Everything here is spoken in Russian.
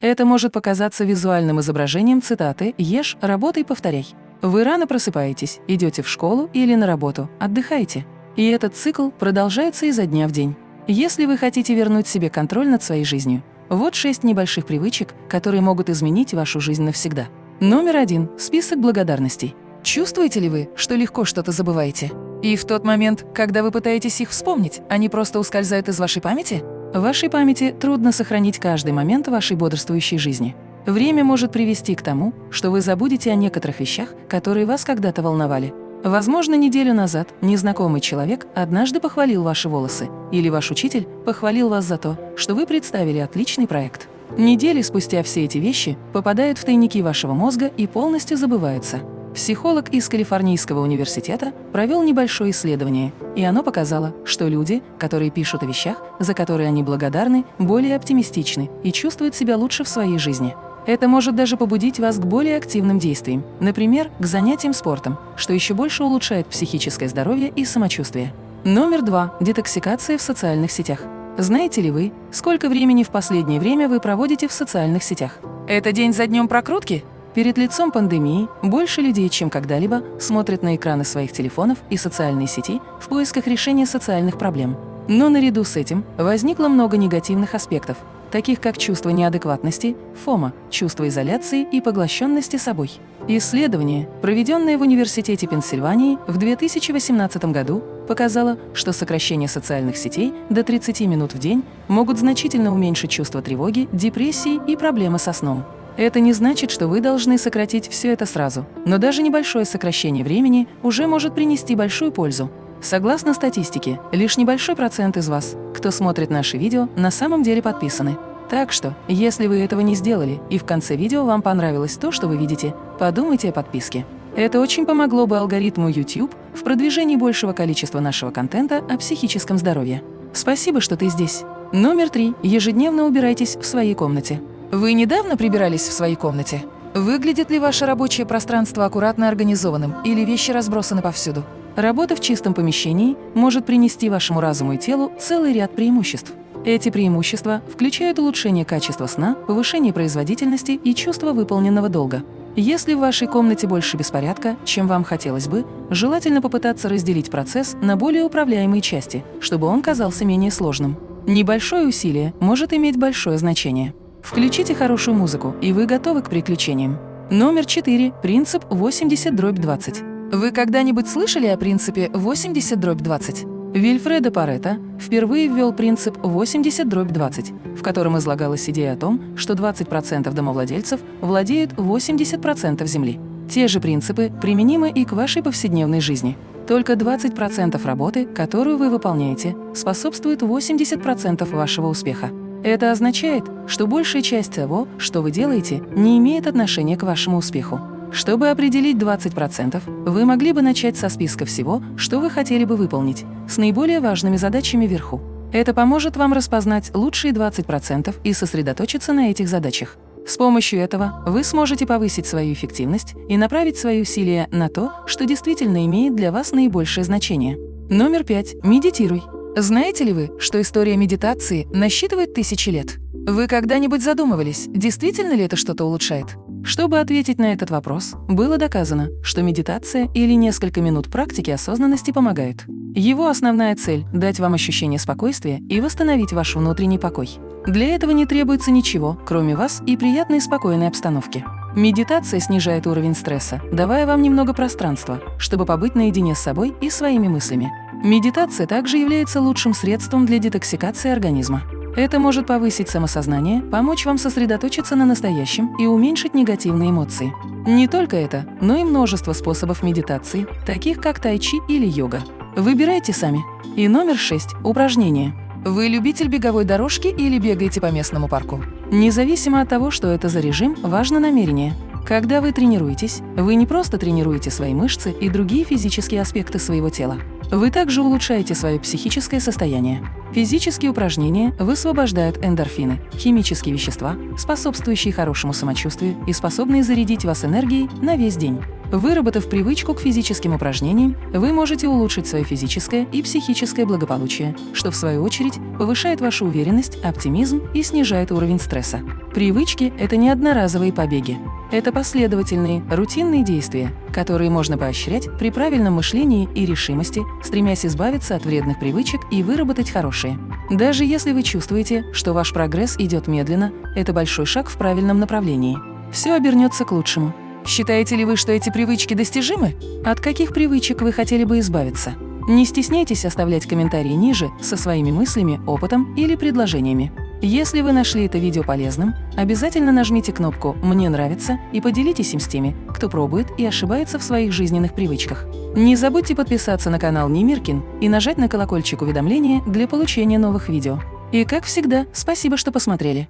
Это может показаться визуальным изображением цитаты «Ешь, работай, повторяй». Вы рано просыпаетесь, идете в школу или на работу, отдыхаете. И этот цикл продолжается изо дня в день. Если вы хотите вернуть себе контроль над своей жизнью, вот шесть небольших привычек, которые могут изменить вашу жизнь навсегда. Номер один – список благодарностей. Чувствуете ли вы, что легко что-то забываете? И в тот момент, когда вы пытаетесь их вспомнить, они просто ускользают из вашей памяти? В вашей памяти трудно сохранить каждый момент вашей бодрствующей жизни. Время может привести к тому, что вы забудете о некоторых вещах, которые вас когда-то волновали. Возможно, неделю назад незнакомый человек однажды похвалил ваши волосы, или ваш учитель похвалил вас за то, что вы представили отличный проект. Недели спустя все эти вещи попадают в тайники вашего мозга и полностью забываются. Психолог из Калифорнийского университета провел небольшое исследование, и оно показало, что люди, которые пишут о вещах, за которые они благодарны, более оптимистичны и чувствуют себя лучше в своей жизни. Это может даже побудить вас к более активным действиям, например, к занятиям спортом, что еще больше улучшает психическое здоровье и самочувствие. Номер два – детоксикация в социальных сетях. Знаете ли вы, сколько времени в последнее время вы проводите в социальных сетях? Это день за днем прокрутки? Перед лицом пандемии больше людей, чем когда-либо, смотрят на экраны своих телефонов и социальные сети в поисках решения социальных проблем. Но наряду с этим возникло много негативных аспектов, таких как чувство неадекватности, фома, чувство изоляции и поглощенности собой. Исследование, проведенное в Университете Пенсильвании в 2018 году, показало, что сокращение социальных сетей до 30 минут в день могут значительно уменьшить чувство тревоги, депрессии и проблемы со сном. Это не значит, что вы должны сократить все это сразу, но даже небольшое сокращение времени уже может принести большую пользу. Согласно статистике, лишь небольшой процент из вас, кто смотрит наши видео, на самом деле подписаны. Так что, если вы этого не сделали и в конце видео вам понравилось то, что вы видите, подумайте о подписке. Это очень помогло бы алгоритму YouTube в продвижении большего количества нашего контента о психическом здоровье. Спасибо, что ты здесь. Номер три. Ежедневно убирайтесь в своей комнате. Вы недавно прибирались в своей комнате? Выглядит ли ваше рабочее пространство аккуратно организованным или вещи разбросаны повсюду? Работа в чистом помещении может принести вашему разуму и телу целый ряд преимуществ. Эти преимущества включают улучшение качества сна, повышение производительности и чувство выполненного долга. Если в вашей комнате больше беспорядка, чем вам хотелось бы, желательно попытаться разделить процесс на более управляемые части, чтобы он казался менее сложным. Небольшое усилие может иметь большое значение. Включите хорошую музыку, и вы готовы к приключениям. Номер 4. Принцип 80-20. Вы когда-нибудь слышали о принципе 80-20? Вильфредо Паретто впервые ввел принцип 80-20, в котором излагалась идея о том, что 20% домовладельцев владеют 80% земли. Те же принципы применимы и к вашей повседневной жизни. Только 20% работы, которую вы выполняете, способствует 80% вашего успеха. Это означает, что большая часть того, что вы делаете, не имеет отношения к вашему успеху. Чтобы определить 20%, вы могли бы начать со списка всего, что вы хотели бы выполнить, с наиболее важными задачами вверху. Это поможет вам распознать лучшие 20% и сосредоточиться на этих задачах. С помощью этого вы сможете повысить свою эффективность и направить свои усилия на то, что действительно имеет для вас наибольшее значение. Номер пять. Медитируй. Знаете ли вы, что история медитации насчитывает тысячи лет? Вы когда-нибудь задумывались, действительно ли это что-то улучшает? Чтобы ответить на этот вопрос, было доказано, что медитация или несколько минут практики осознанности помогают. Его основная цель – дать вам ощущение спокойствия и восстановить ваш внутренний покой. Для этого не требуется ничего, кроме вас и приятной спокойной обстановки. Медитация снижает уровень стресса, давая вам немного пространства, чтобы побыть наедине с собой и своими мыслями. Медитация также является лучшим средством для детоксикации организма. Это может повысить самосознание, помочь вам сосредоточиться на настоящем и уменьшить негативные эмоции. Не только это, но и множество способов медитации, таких как тайчи или йога. Выбирайте сами. И номер 6. Упражнения. Вы любитель беговой дорожки или бегаете по местному парку? Независимо от того, что это за режим, важно намерение. Когда вы тренируетесь, вы не просто тренируете свои мышцы и другие физические аспекты своего тела. Вы также улучшаете свое психическое состояние. Физические упражнения высвобождают эндорфины, химические вещества, способствующие хорошему самочувствию и способные зарядить вас энергией на весь день. Выработав привычку к физическим упражнениям, вы можете улучшить свое физическое и психическое благополучие, что в свою очередь повышает вашу уверенность, оптимизм и снижает уровень стресса. Привычки – это не одноразовые побеги. Это последовательные, рутинные действия, которые можно поощрять при правильном мышлении и решимости, стремясь избавиться от вредных привычек и выработать хорошие. Даже если вы чувствуете, что ваш прогресс идет медленно, это большой шаг в правильном направлении. Все обернется к лучшему. Считаете ли вы, что эти привычки достижимы? От каких привычек вы хотели бы избавиться? Не стесняйтесь оставлять комментарии ниже со своими мыслями, опытом или предложениями. Если вы нашли это видео полезным, обязательно нажмите кнопку «Мне нравится» и поделитесь им с теми, кто пробует и ошибается в своих жизненных привычках. Не забудьте подписаться на канал Немиркин и нажать на колокольчик уведомления для получения новых видео. И как всегда, спасибо, что посмотрели.